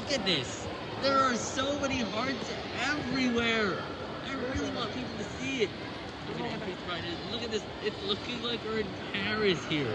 look at this. There are so many hearts everywhere. I really want people to see it. Look at how bright. Look at this. It's looking like we're in Paris here.